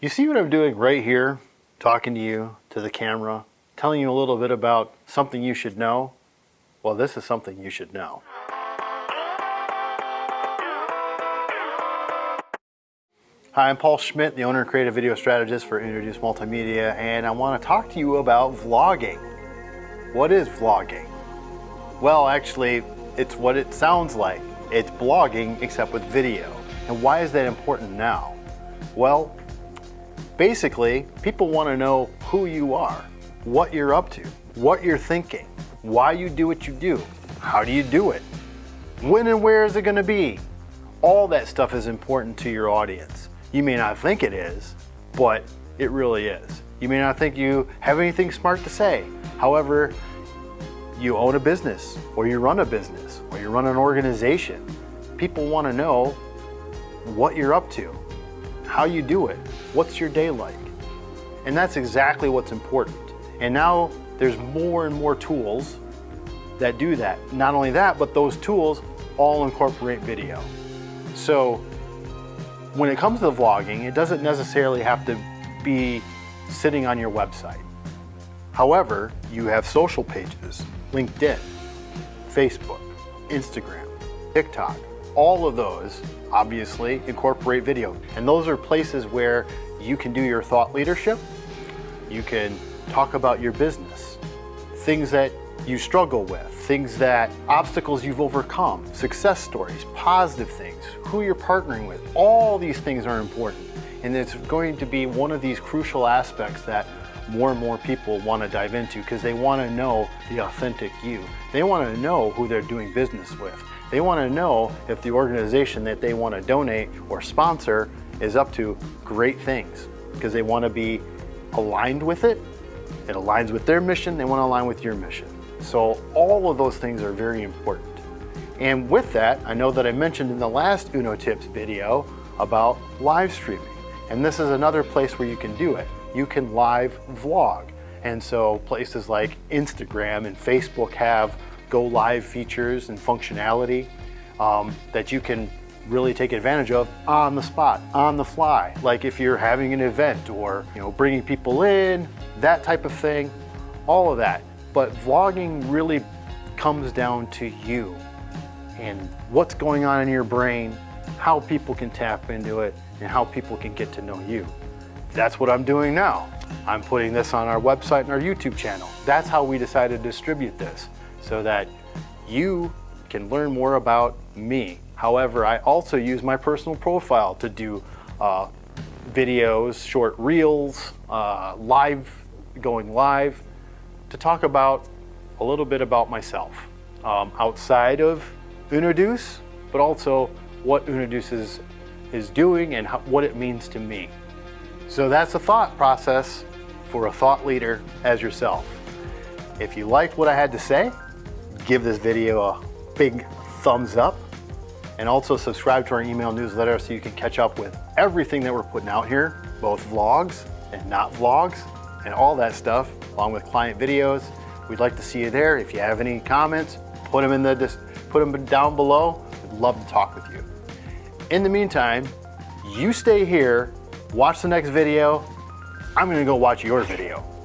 You see what I'm doing right here? Talking to you, to the camera, telling you a little bit about something you should know? Well, this is something you should know. Hi, I'm Paul Schmidt, the owner and creative video strategist for Unoduce Multimedia, and I want to talk to you about vlogging. What is vlogging? Well, actually, it's what it sounds like. It's blogging except with video. And why is that important now? Well, basically, people want to know who you are, what you're up to, what you're thinking, why you do what you do, how do you do it, when and where is it going to be. All that stuff is important to your audience. You may not think it is, but it really is. You may not think you have anything smart to say. However, you own a business or you run a business or you run an organization. People want to know what you're up to, how you do it, what's your day like. And that's exactly what's important. And now there's more and more tools that do that. Not only that, but those tools all incorporate video. So when it comes to vlogging, it doesn't necessarily have to be sitting on your website. However, you have social pages, LinkedIn, Facebook, Instagram, TikTok. All of those obviously incorporate video. And those are places where you can do your thought leadership, you can talk about your business, things that you struggle with, things that obstacles you've overcome, success stories, positive things, who you're partnering with. All these things are important. And it's going to be one of these crucial aspects that more and more people want to dive into because they want to know the authentic you. They want to know who they're doing business with. They want to know if the organization that they want to donate or sponsor is up to great things because they want to be aligned with it. It aligns with their mission. They want to align with your mission. So all of those things are very important. And with that, I know that I mentioned in the last Uno Tips video about live streaming. And this is another place where you can do it you can live vlog. And so places like Instagram and Facebook have go live features and functionality um, that you can really take advantage of on the spot, on the fly. Like if you're having an event or you know bringing people in, that type of thing, all of that. But vlogging really comes down to you and what's going on in your brain, how people can tap into it, and how people can get to know you. That's what I'm doing now. I'm putting this on our website and our YouTube channel. That's how we decided to distribute this, so that you can learn more about me. However, I also use my personal profile to do uh, videos, short reels, uh, live, going live, to talk about a little bit about myself um, outside of Unoduce, but also what Unoduce is, is doing and how, what it means to me. So that's a thought process for a thought leader as yourself. If you liked what I had to say, give this video a big thumbs up and also subscribe to our email newsletter so you can catch up with everything that we're putting out here, both vlogs and not vlogs and all that stuff, along with client videos. We'd like to see you there. If you have any comments, put them in the put them down below. We'd love to talk with you. In the meantime, you stay here watch the next video. I'm gonna go watch your video.